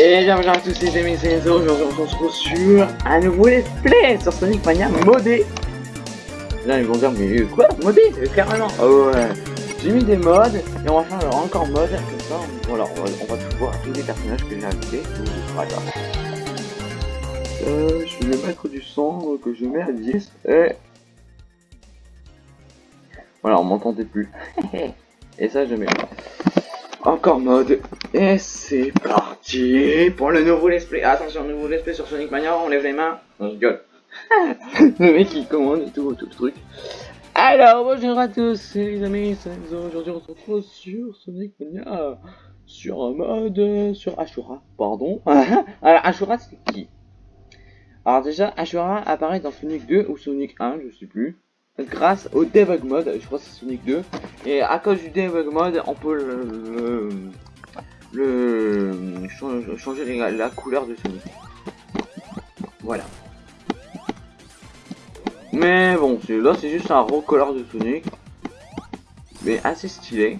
Et bienvenue à tous les amis, c'est aujourd'hui on se retrouve sur un nouveau let's play sur Sonic Mania modé. Là ils vont dire mais quoi Modé Carrément Oh ouais J'ai mis des modes et on va faire encore mode comme ça. Voilà, on va, on va tout voir tous les personnages que j'ai invités. Euh, je vais mettre du son que je mets à 10 et... Voilà, on m'entendait plus. et ça je mets encore mode. Et c'est parti pour le nouveau let's play. Attention, nouveau let's play sur Sonic Mania, on lève les mains. On rigole. le mec il commande et tout, tout le truc. Alors, bonjour à tous les amis, Aujourd'hui on se retrouve sur Sonic Mania. Sur un mode, sur Ashura, pardon. Alors, Ashura c'est qui? Alors déjà, Ashura apparaît dans Sonic 2 ou Sonic 1, je sais plus grâce au debug mode, je crois que c'est Sonic 2, et à cause du debug mode, on peut le, le, changer la, couleur de Sonic. Voilà. Mais bon, là c'est juste un recolor de Sonic, mais assez stylé.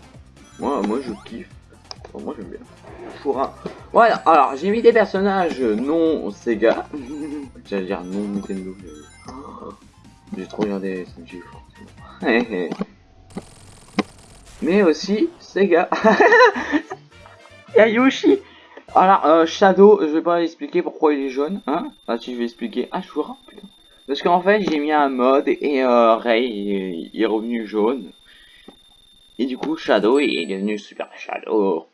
Moi, moi je kiffe. moi j'aime bien. Foura. Voilà, alors j'ai mis des personnages non Sega. J'allais dire non Nintendo. J'ai trop regardé SMG forcément. Mais aussi Sega. Yoshi. Alors, euh, Shadow, je vais pas expliquer pourquoi il est jaune. Hein ah, si je vais expliquer. Ashura, putain. Parce qu'en fait, j'ai mis un mode et euh, Ray il est revenu jaune. Et du coup, Shadow il est devenu Super Shadow.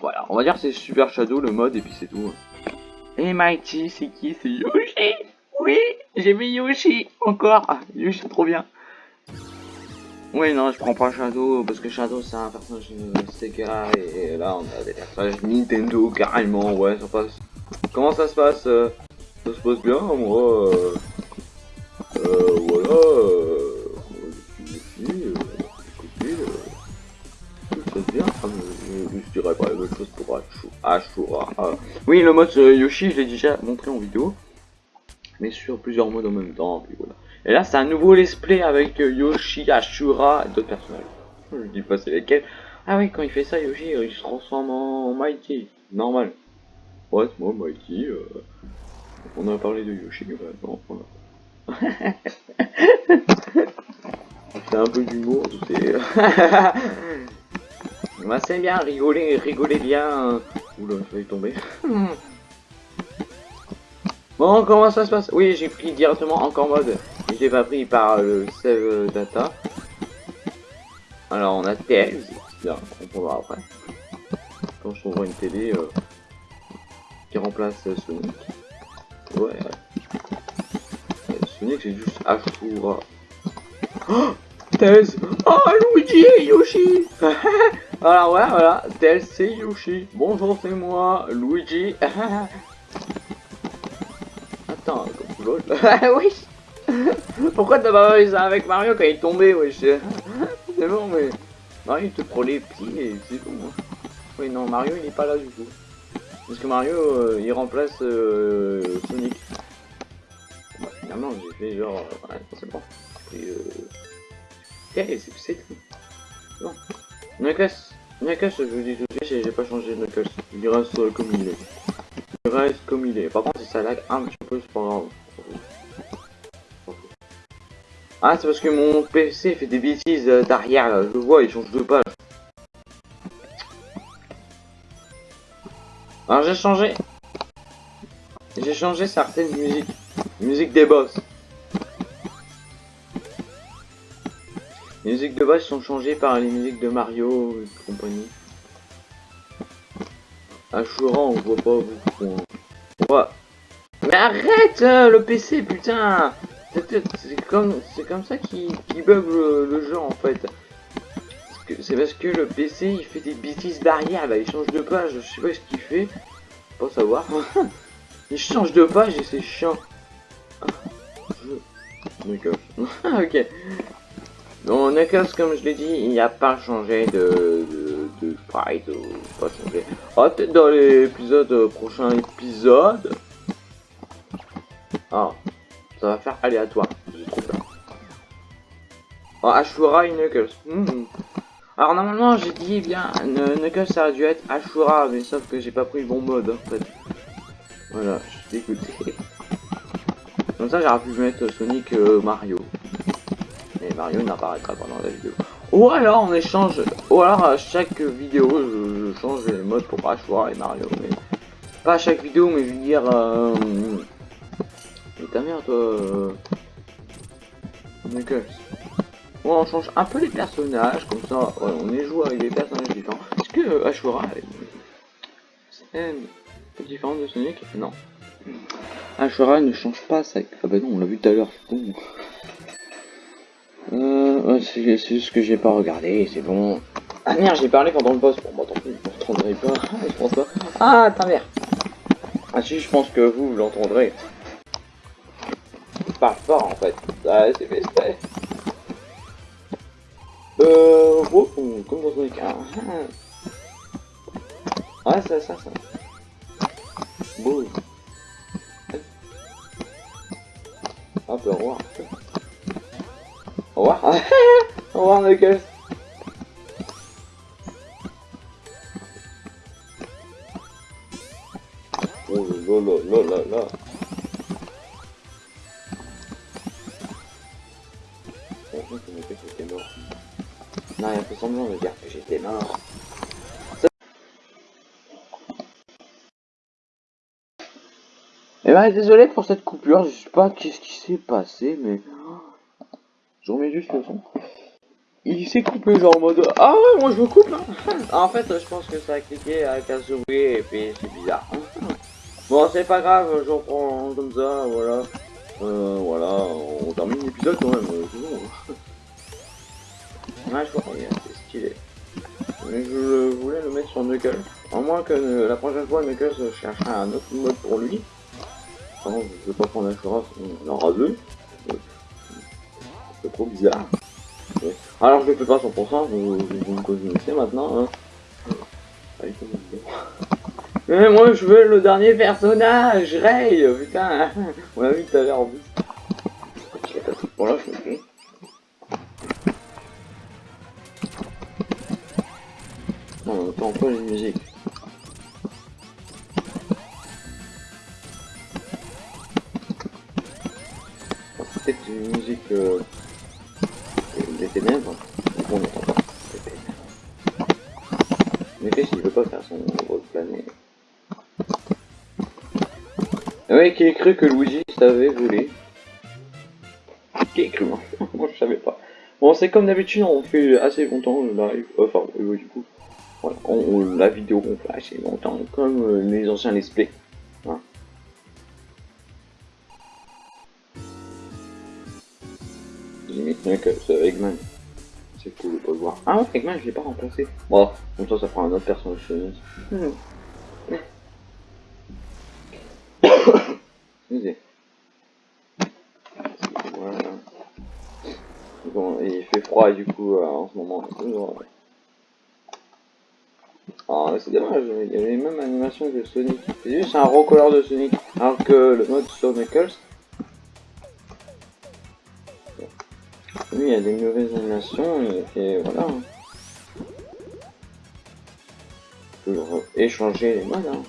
Voilà, on va dire c'est Super Shadow le mode et puis c'est tout. Et Mighty, c'est qui? C'est Yoshi oui, j'ai mis Yoshi encore. Yoshi, trop bien. Oui, non, je prends pas Shadow parce que Shadow c'est un personnage Sega et là on a des personnages Nintendo carrément. Ouais, ça passe. Comment ça se passe euh, Ça se passe bien, moi. Euh, euh voilà. Euh. Ah, je, dirais pas la même chose pour Ashura. Ah. Oui, le mode Yoshi, je l'ai déjà montré en vidéo mais sur plusieurs modes en même temps. Puis voilà. Et là, c'est un nouveau let's play avec euh, Yoshi, Ashura et d'autres personnages. Je dis pas c'est lesquels. Ah oui, quand il fait ça, Yoshi, il se transforme en Mighty. Normal. Ouais, moi, Mighty. Euh... On a parlé de Yoshi, maintenant. Voilà. c'est un peu d'humour, c'est... bah, c'est bien, rigoler, rigoler bien. Oula, je vais tomber. Bon, comment ça se passe? Oui, j'ai pris directement encore mode. Je l'ai pas pris par le save data. Alors, on a Tails. Bien, on pourra après. Quand je trouverai une télé euh, qui remplace Sonic. Ouais. Sonic, c'est juste Ashura. Oh Tails Oh, Luigi et Yoshi Alors, voilà, voilà. Tails, c'est Yoshi. Bonjour, c'est moi, Luigi. oui Pourquoi t'as pas fait ça avec Mario quand il est tombé, wesh? C'est bon, mais... Mario, il te prend les pieds et c'est bon. Hein. Oui, non, Mario, il est pas là du coup. Parce que Mario, euh, il remplace euh, Sonic. Bah, finalement, j'ai fait genre... Euh, ouais, c'est bon. Et euh... c'est tout. Bon. Knuckles, Knuckles, je vous dis tout de suite, j'ai pas changé de Knuckles. Il reste comme il est. Il reste comme il est. Par contre, ça lag un petit peu, c'est. Ah, c'est parce que mon PC fait des bêtises euh, derrière, là. Je vois, il change de page. Alors, j'ai changé. J'ai changé certaines musiques. Musique des boss. Les musiques de boss sont changées par les musiques de Mario et compagnie. Ashura, on voit pas beaucoup. Hein. Mais arrête euh, le PC, putain c'est comme, comme ça qu'il bug le, jeu en fait. C'est parce que le PC il fait des bêtises d'arrière là, il change de page, je sais pas ce qu'il fait. Pas savoir. il change de page et c'est chiant. Ok. Donc Knuckles comme je l'ai dit, il n'y a pas changé de, de, sprite, pas changé. Peut-être dans l'épisode prochain épisode. Ah, ça va faire aléatoire. J'ai trop peur. Oh, Ashura et Knuckles. Hmm. Alors normalement j'ai dit bien Knuckles ça a dû être Ashura mais sauf que j'ai pas pris le bon mode en fait. Voilà, je suis dégoûté. Comme ça, j'aurais pu mettre Sonic euh, Mario. Mais Mario n'apparaîtra pas dans la vidéo. Ou alors on échange, ou alors à chaque vidéo je, change les modes pour Ashwara et Mario. Mais pas à chaque vidéo, mais je veux dire. Euh... Ta mère, toi. Euh... Bon, on change un peu les personnages, comme ça, on est joué avec des personnages différents. Est-ce que euh, Ashura est différent de Sonic? Non. Ashura ne change pas ça. Ah bah non, on l'a vu tout à l'heure, c'est con. Euh, c'est juste ce que j'ai pas regardé, c'est bon. Ah merde, j'ai parlé pendant le boss. Bon, bah tant pis, vous pas. je pense pas. Ah, ta mère. Ah si, je pense que vous l'entendrez. Pas fort en fait. Ah, c'est fait euh, oh, comme dans Sonic 1. Ouais, ça, ça, ça. Bon. Hop, au revoir. Au revoir. au revoir, Knuckles. Oh là là là là là. Il a dire que j'étais mort. Eh ben, désolé pour cette coupure, je sais pas qu'est-ce qui s'est passé, mais... Je remets juste le son. Il s'est coupé genre en mode... Ah ouais, moi je me coupe, hein. En fait, je pense que ça a cliqué avec un souris et puis c'est bizarre. Bon, c'est pas grave, je reprends comme ça, voilà. Euh, voilà, on termine l'épisode quand même, bon. Ouais, je crois c'est stylé. Mais je voulais le mettre sur Knuckles. À moins que la prochaine fois, Knuckles cherche un autre mode pour lui. Par contre, je vais pas prendre l'assurance, on aura deux. C'est trop bizarre. Alors je le fais pas 100%, vous, vous me connaissez maintenant. Hein. Mais moi je veux le dernier personnage, Ray, putain, on l'a vu tout à l'heure en plus. Bon là je me on entend pas musiques. C'est peut-être une musique des ténèbres. Donc on. Mais qu'est-ce qu'il veut pas faire son plané ah Ouais, qui a cru que Luigi savait voler Qui a cru? Moi je savais pas. Bon, c'est comme d'habitude, on fait assez longtemps le live. Enfin, du coup. Voilà, on, la vidéo qu'on fait assez longtemps, comme euh, les anciens let's play. Hein. Limite mieux que ce Eggman. C'est cool de pas le voir. Ah ouais, Eggman, je l'ai pas remplacé. Bon, comme ça, ça prend un autre personnage. Excusez. Voilà. Bon, il fait froid du coup euh, en ce moment. Ah, c'est dommage, il y avait les mêmes animations que Sonic. C'est juste un recolor de Sonic, alors que le mode sur Knuckles. Lui, il y a des mauvaises animations, et, voilà. On peut échanger les modes. Hein.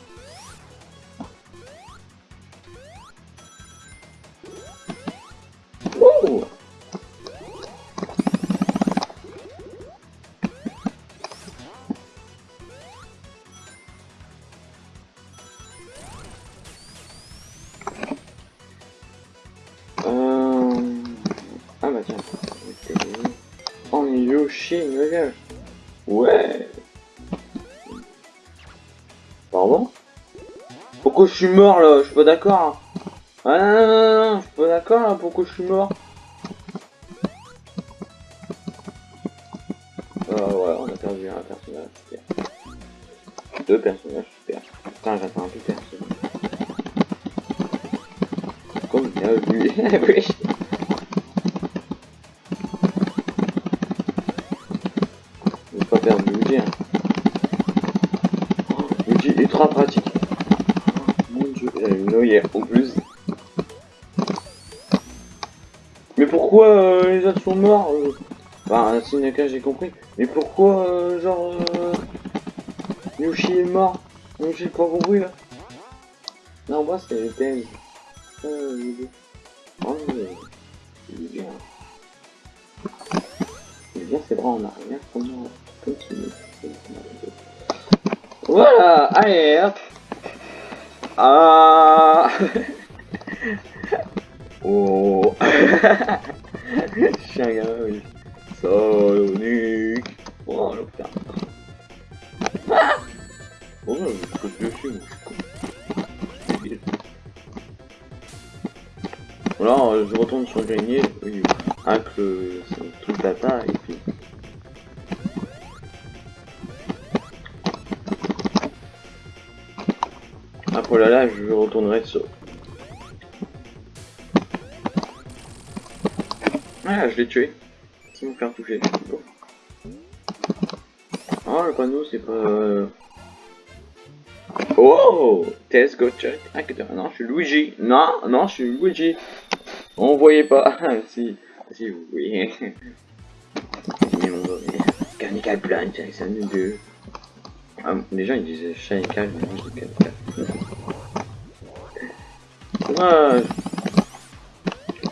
Yoshi Ouais. Pardon? Pourquoi je suis mort là? Je suis pas d'accord. Ah non, non, non, non, je suis pas d'accord là, pourquoi je suis mort? Ah ouais, on a perdu un personnage super. Deux personnages super. Putain, j'attends un peu personne. Comme bien vu. noyère en plus. Mais pourquoi euh, les autres sont morts euh Enfin, Sinaka j'ai compris. Mais pourquoi, euh, genre, Yoshi est mort? J'ai pas compris là. Non, moi c'est le thème. Euh, oh, il est bien. Il est bien, c'est vrai, on a rien comment continuer. Voilà, allez, hop. Ah. oh. Suis un gamin. Sonic. Oh, le putain. Ah oh, je dessus, moi, je suis je retourne sur le grenier, oui, avec le truc data, et puis... là, là, je retournerai sur... Ah, je l'ai tué. Sans me faire toucher. Oh, le panneau, c'est pas... euh, Oh Test go check actor. Non, je suis Luigi. Non, non, je suis Luigi. On voyait pas. si, si vous voyez. Canical Plant, c'est un deux. Ah, déjà, ils disaient Shanical, mais je dis Canical.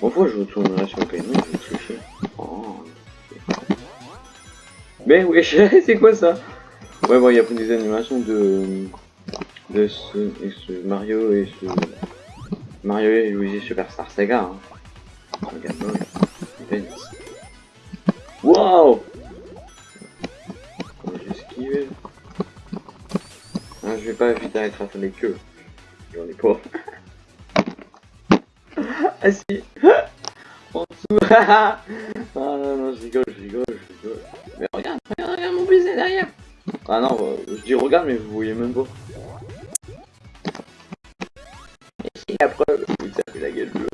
Bon, fois, je retournerai sur le canon, je vais tricher. Oh. Mais wesh, c'est quoi ça? Ouais, bon, il y a plein des animations de de ce, Mario et ce Mario et Luigi Superstar Saga. Hein. Regarde-moi, Wow Comment j'ai esquivé ah, Je vais pas vite à attraper les queues. J'en ai pas. ah si En dessous Ah non, non, je rigole, je rigole, je rigole. Mais regarde, regarde, regarde mon baiser derrière Ah non, euh, je dis regarde, mais vous voyez même pas. Et la preuve, putain, fait la gueule bleue.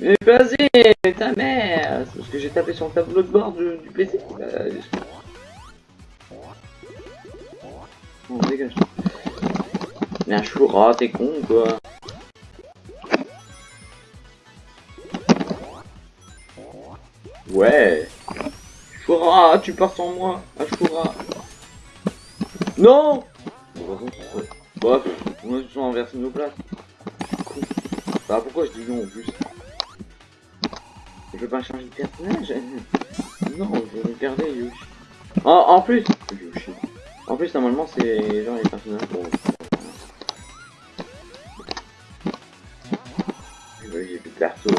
Mais vas-y, ta mère parce que j'ai tapé sur le tableau de bord du, du PC. Euh, bon, dégage. Mais un choura, t'es con quoi. Ouais. Choura, tu pars sans moi. Choura. Non Bref, on a inversé nos places. Bah pourquoi je dis non en plus? Je veux pas changer de personnage Non, je vais regarder Yoshi. Oh, en plus Yoshi. En plus normalement c'est genre les personnages pour... A plus de perso.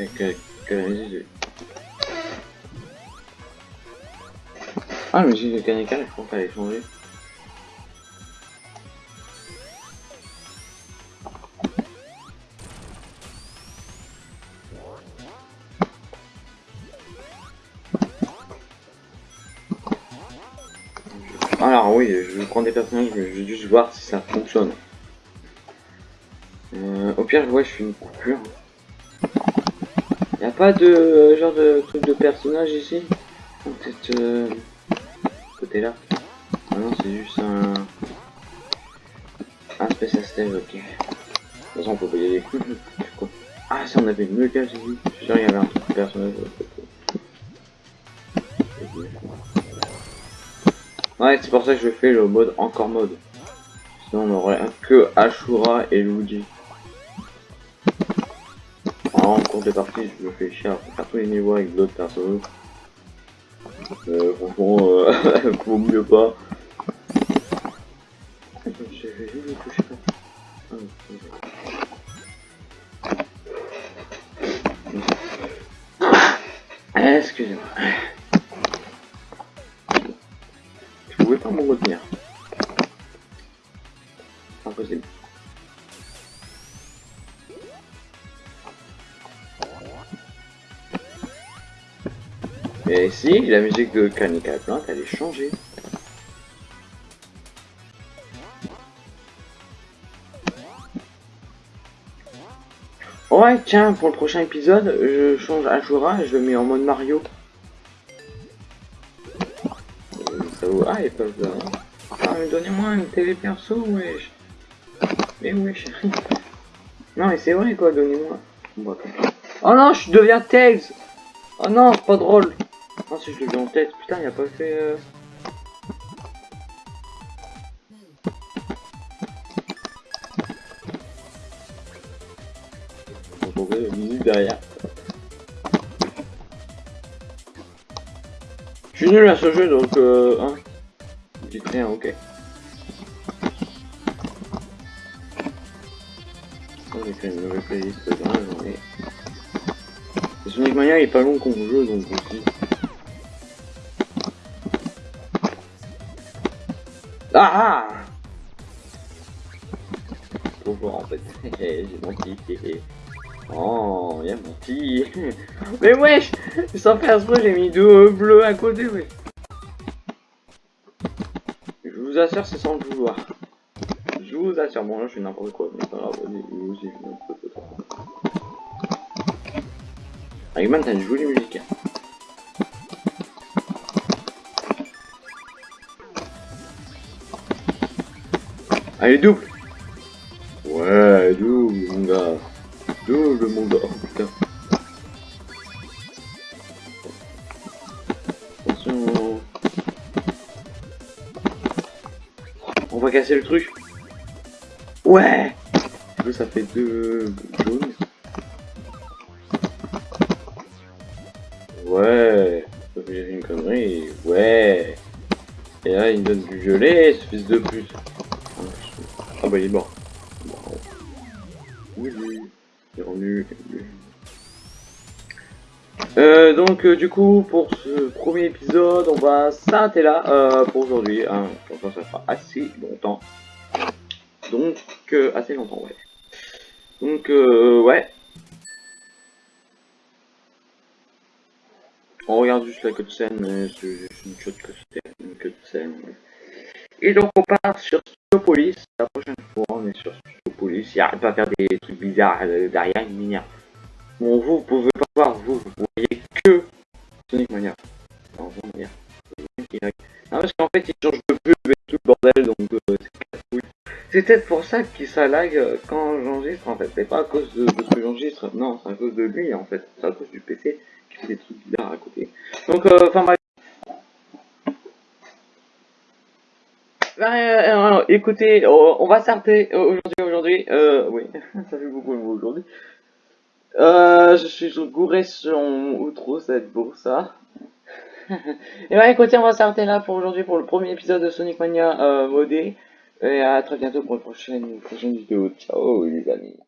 Ok, quelle idée. Ah, mais j'ai le canical, je crois qu'elle est changée. Alors oui, je prendre des personnages, mais je vais juste voir si ça fonctionne. Euh, au pire, je vois, je fais une coupure. Y a pas de euh, genre de truc de personnage ici Peut-être euh, côté là. Ah non, c'est juste un un Space Stage, ok. De toute façon, on peut pas y aller. ah, si on avait une meule cage ici. Je suis sûr qu'il y avait un truc de personnage. Ouais, c'est pour ça que je fais le mode encore mode. Sinon, on aurait que Ashura et Luigi. Cours de partie, je me fais chier à tous les niveaux avec d'autres personnages. Euh, euh, vaut mieux pas. Si, la musique de Canica Plant, elle est changée. Ouais, tiens, pour le prochain épisode, je change Ashura et je le mets en mode Mario. Ah, ils peuvent... Ah, mais donnez-moi une télé perso, wesh. Mais wesh. Non, mais c'est vrai, quoi, donnez-moi. Oh non, je deviens Tails Oh non, c'est pas drôle Ah si je l'ai en tête, putain il a pas fait... Euh... Vous entendez la musique derrière. Je suis nul à ce jeu donc euh... Hein. Dites rien, ok. j'ai fait une nouvelle playlist la journée. Et Sonic Mania est pas long comme jeu donc aussi. Ah ah Bonjour en fait, j'ai menti. Oh, il a menti. Mais wesh Sans faire exprès, j'ai mis deux bleus à côté, ouais. Je vous assure, c'est sans le vouloir. Je vous assure, bon là je fais n'importe quoi, mais je n'importe quoi. Eggman, t'as une jolie musique. Allez, double Ouais, double, mon gars. Double, mon gars. Oh, putain. Attention. On va casser le truc. Ouais ça fait deux jaunes. Ouais J'ai une connerie. Ouais Et là, il me donne du violet, ce fils de plus. Ah bah, il est mort. Oui, il est revenu. Euh, donc euh, du coup pour ce premier épisode on va s'arrêter là euh, pour aujourd'hui hein. ça fera assez longtemps donc assez longtemps ouais donc ouais on regarde juste la cutscene c'est une cutscene, une cutscene et donc on part sur Studiopolis la prochaine fois on est sur Studiopolis il arrête pas à faire des trucs bizarres euh, derrière une minière bon vous vous pouvez pas voir vous vous voyez que Sonic Mania non, parce qu'en fait il change de pub et tout le bordel donc euh, c'est peut-être pour ça qu'il ça euh, quand j'enregistre en fait. C'est pas à cause de, ce que j'enregistre, non, c'est à cause de lui en fait. C'est à cause du PC qui fait des trucs bizarres à côté. Donc, euh, enfin bref. Euh, écoutez, on va s'arrêter aujourd'hui, aujourd'hui, euh, oui, ça fait beaucoup de mots aujourd'hui. Euh, je suis gouré sur ça va être beau ça. Et bah écoutez, on va s'arrêter là pour aujourd'hui pour le premier épisode de Sonic Mania euh, modé. Et à très bientôt pour une prochaine, une prochaine vidéo. Ciao les amis.